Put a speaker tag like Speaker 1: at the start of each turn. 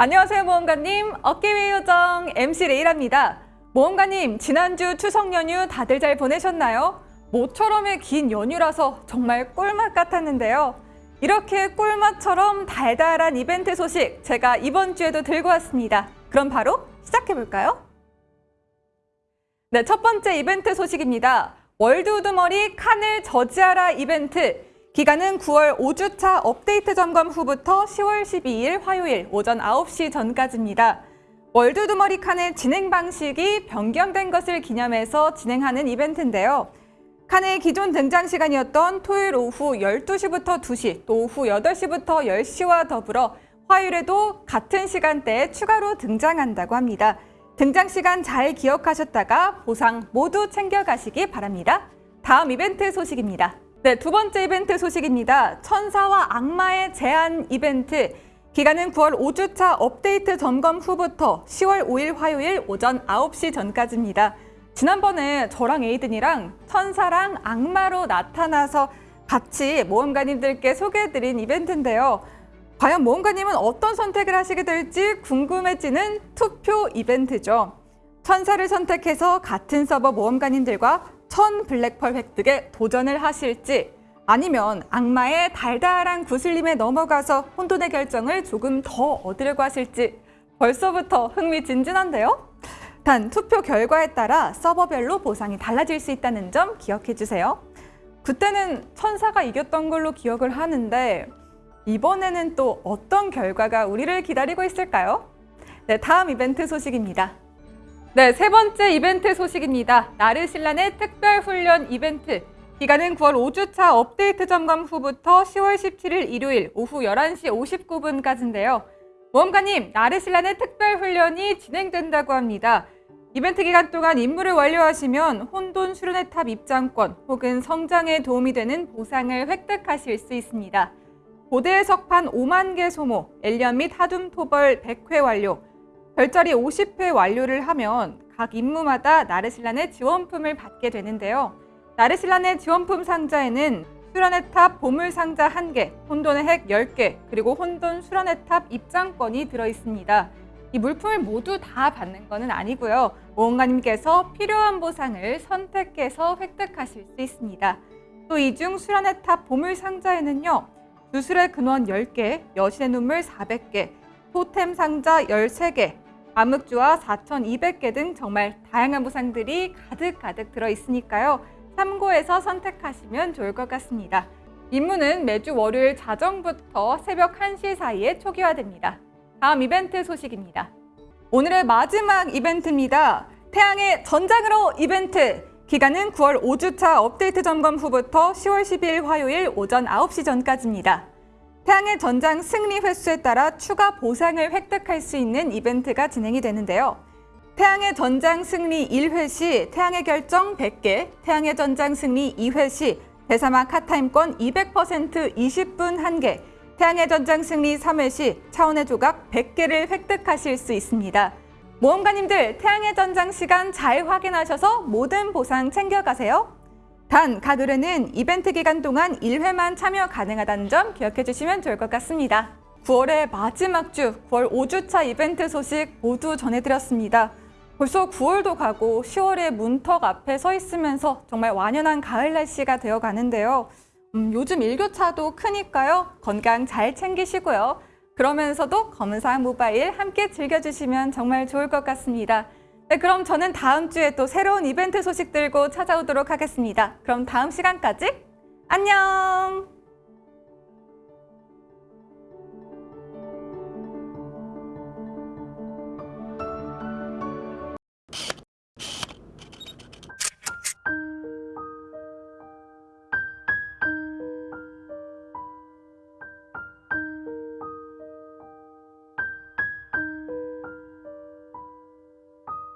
Speaker 1: 안녕하세요 모험가님. 어깨 위 요정 MC 레이랍니다. 모험가님 지난주 추석 연휴 다들 잘 보내셨나요? 모처럼의 긴 연휴라서 정말 꿀맛 같았는데요. 이렇게 꿀맛처럼 달달한 이벤트 소식 제가 이번 주에도 들고 왔습니다. 그럼 바로 시작해볼까요? 네, 첫 번째 이벤트 소식입니다. 월드 우두머리 칸을 저지하라 이벤트 기간은 9월 5주차 업데이트 점검 후부터 10월 12일 화요일 오전 9시 전까지입니다. 월드 두머리 칸의 진행 방식이 변경된 것을 기념해서 진행하는 이벤트인데요. 칸의 기존 등장 시간이었던 토요일 오후 12시부터 2시, 또 오후 8시부터 10시와 더불어 화요일에도 같은 시간대에 추가로 등장한다고 합니다. 등장 시간 잘 기억하셨다가 보상 모두 챙겨가시기 바랍니다. 다음 이벤트 소식입니다. 네, 두 번째 이벤트 소식입니다. 천사와 악마의 제한 이벤트. 기간은 9월 5주차 업데이트 점검 후부터 10월 5일 화요일 오전 9시 전까지입니다. 지난번에 저랑 에이든이랑 천사랑 악마로 나타나서 같이 모험가님들께 소개해드린 이벤트인데요. 과연 모험가님은 어떤 선택을 하시게 될지 궁금해지는 투표 이벤트죠. 천사를 선택해서 같은 서버 모험가님들과 천 블랙펄 획득에 도전을 하실지 아니면 악마의 달달한 구슬림에 넘어가서 혼돈의 결정을 조금 더 얻으려고 하실지 벌써부터 흥미진진한데요? 단 투표 결과에 따라 서버별로 보상이 달라질 수 있다는 점 기억해 주세요. 그때는 천사가 이겼던 걸로 기억을 하는데 이번에는 또 어떤 결과가 우리를 기다리고 있을까요? 네, 다음 이벤트 소식입니다. 네, 세 번째 이벤트 소식입니다. 나르신란의 특별훈련 이벤트. 기간은 9월 5주차 업데이트 점검 후부터 10월 17일 일요일 오후 11시 59분까지인데요. 모험가님, 나르실란의 특별훈련이 진행된다고 합니다. 이벤트 기간 동안 임무를 완료하시면 혼돈 수련의 탑 입장권 혹은 성장에 도움이 되는 보상을 획득하실 수 있습니다. 고대 석판 5만 개 소모, 엘리언 및 하둠 토벌 100회 완료, 별자리 50회 완료를 하면 각 임무마다 나르실란의 지원품을 받게 되는데요. 나르실란의 지원품 상자에는 수련의 탑 보물 상자 1개, 혼돈의 핵 10개, 그리고 혼돈 수련의 탑 입장권이 들어있습니다. 이 물품을 모두 다 받는 것은 아니고요. 모험가님께서 필요한 보상을 선택해서 획득하실 수 있습니다. 또 이중 수련의 탑 보물 상자에는요. 주술의 근원 10개, 여신의 눈물 400개, 토템 상자 13개, 암흑 주화 4,200개 등 정말 다양한 보상들이 가득가득 들어있으니까요. 참고해서 선택하시면 좋을 것 같습니다. 임무는 매주 월요일 자정부터 새벽 1시 사이에 초기화됩니다. 다음 이벤트 소식입니다. 오늘의 마지막 이벤트입니다. 태양의 전장으로 이벤트! 기간은 9월 5주차 업데이트 점검 후부터 10월 12일 화요일 오전 9시 전까지입니다. 태양의 전장 승리 횟수에 따라 추가 보상을 획득할 수 있는 이벤트가 진행이 되는데요. 태양의 전장 승리 1회 시 태양의 결정 100개, 태양의 전장 승리 2회 시 대사막 카타임권 200% 20분 1개, 태양의 전장 승리 3회 시 차원의 조각 100개를 획득하실 수 있습니다. 모험가님들 태양의 전장 시간 잘 확인하셔서 모든 보상 챙겨가세요. 단, 각 의뢰는 이벤트 기간 동안 1회만 참여 가능하다는 점 기억해 주시면 좋을 것 같습니다. 9월의 마지막 주, 9월 5주차 이벤트 소식 모두 전해드렸습니다. 벌써 9월도 가고 10월의 문턱 앞에 서 있으면서 정말 완연한 가을 날씨가 되어 가는데요. 음, 요즘 일교차도 크니까요. 건강 잘 챙기시고요. 그러면서도 검은사항 모바일 함께 즐겨주시면 정말 좋을 것 같습니다. 네, 그럼 저는 다음 주에 또 새로운 이벤트 소식 들고 찾아오도록 하겠습니다. 그럼 다음 시간까지 안녕!